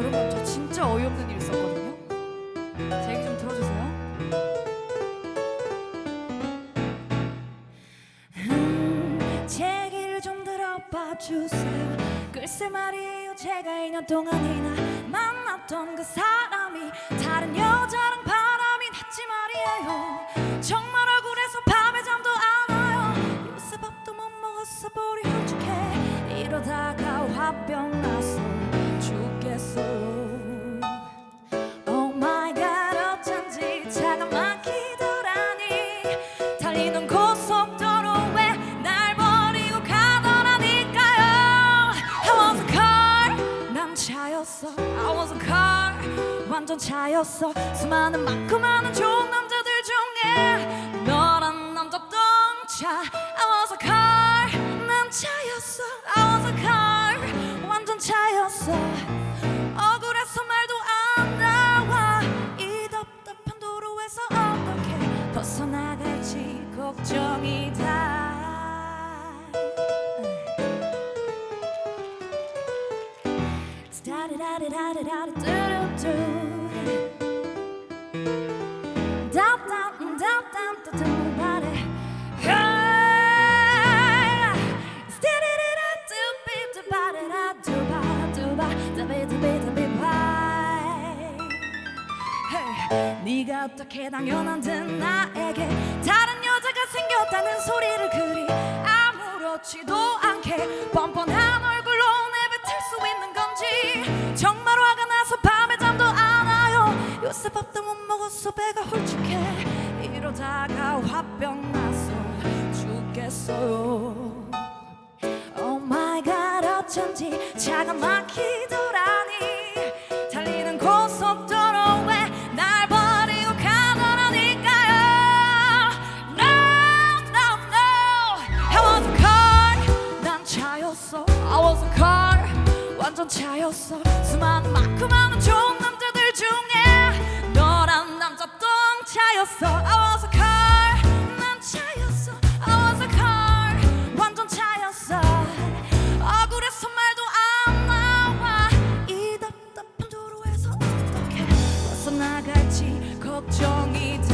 여러분 저 진짜 어이없는 일 있었거든요. 제 얘기 좀 들어주세요. 음, 제 얘기를 좀 들어봐 주세요. 글쎄 말이에요 제가 2년 동안이나 만났던 그 사람이 다른 여자랑 바람이 났지 말이에요. 정말 억울해서 밤에 잠도 안 와요. 요새 밥도 못 먹었어 볼이 홀쭉해 이러다가 화병 죽겠어. 완전 차였어. 수많은 많 걱정이다. 네가 어떻게 당연한 듯 나에게 다른 생겼다는 소리를 그리 아무렇지도 않게 뻔뻔한 얼굴로 내뱉을 수 있는 건지 정말 화가 나서 밤에 잠도 안 와요. 요새 밥도 못 먹어서 배가 홀쭉해 이러다가 화병 나서 죽겠어요. Oh my god 어쩐지 차가 막히더라 a car 완전 차였어. 수많은 많은 좋은 남자들 중에 너란 남자 똥차였어. I was a car 난 차였어. I was a car 완전 차였어. 억울해서 말도 안 나와. 이 답답한 도로에서 어떻게 벗어나갈지 걱정이다